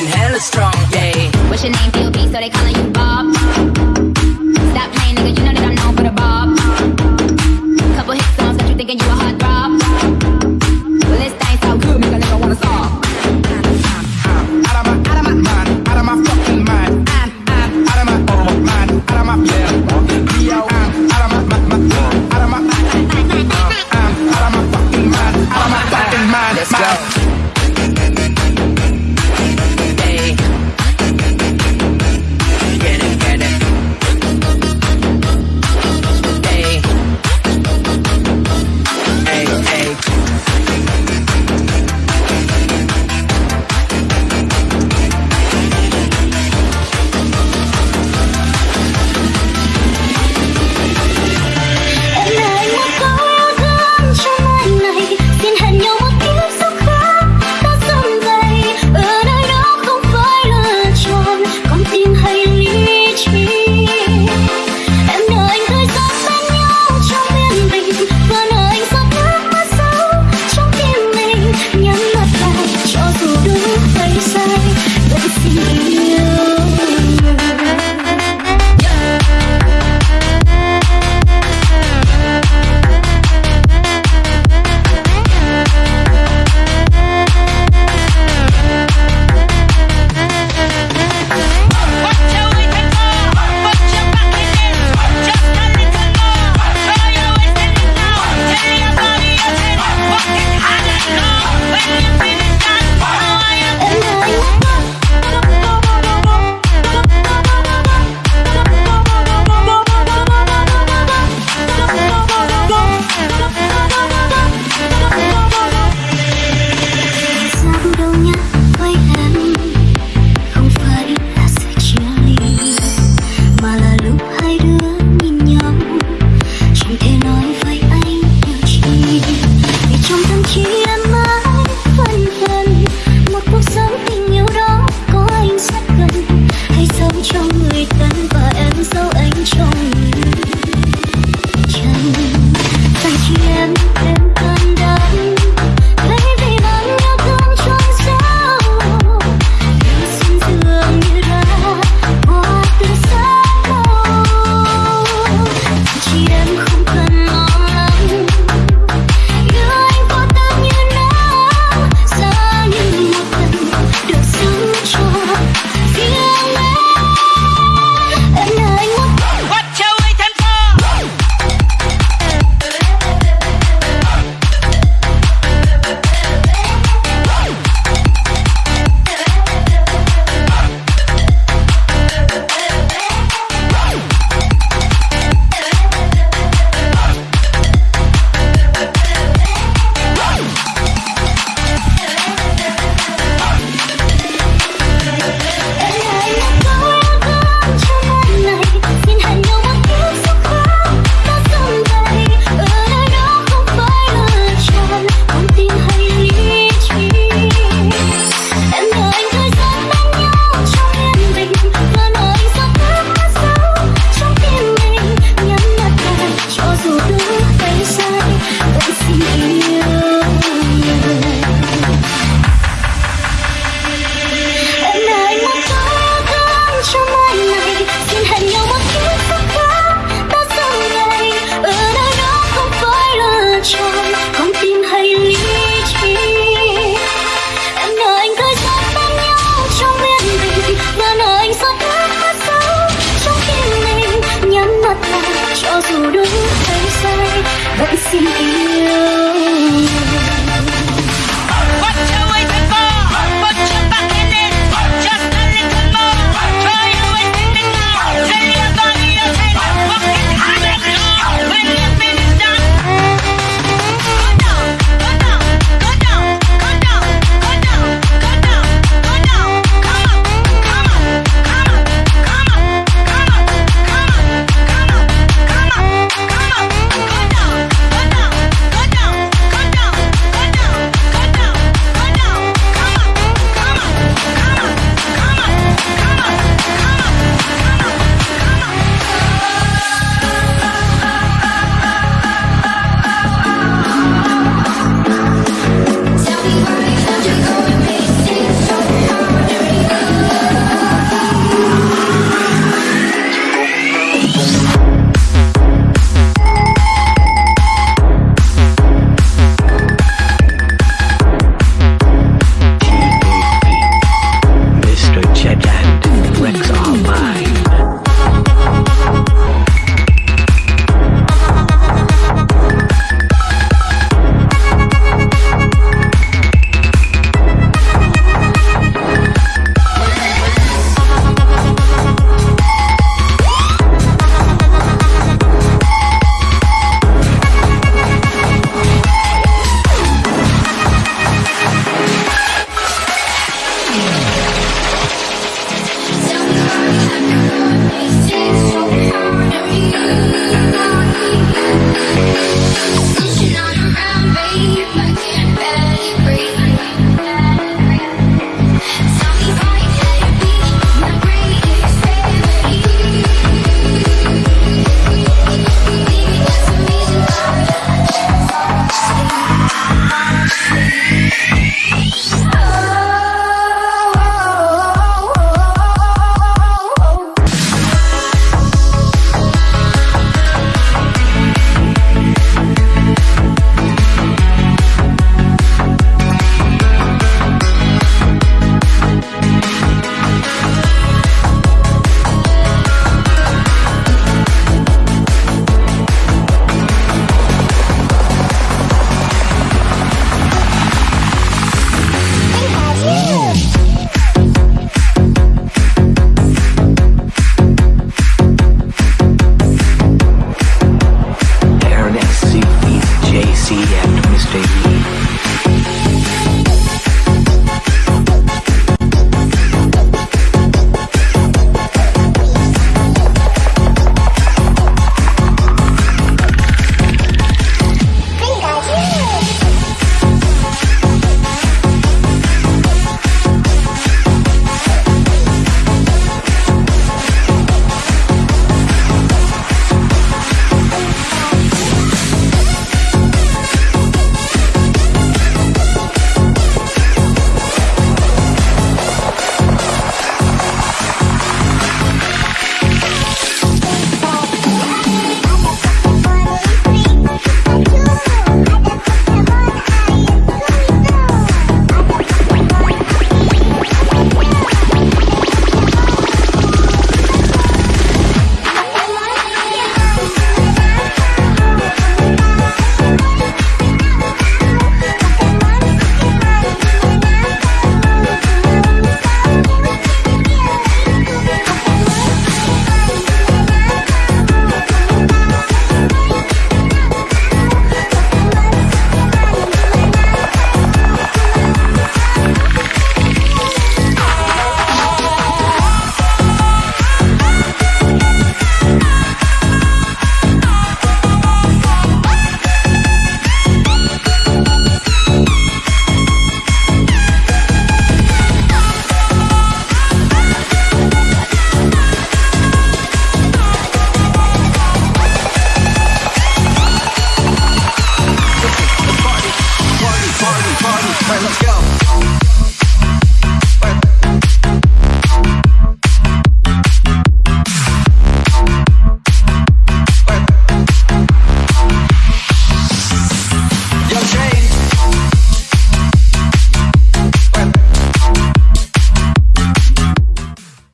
fucking hella strong, yeah. What's your name, B.O.B., so they calling you Bob? Stop playing, nigga, you know that I'm known for the Bob. Couple hit songs got you thinking you a hot rob.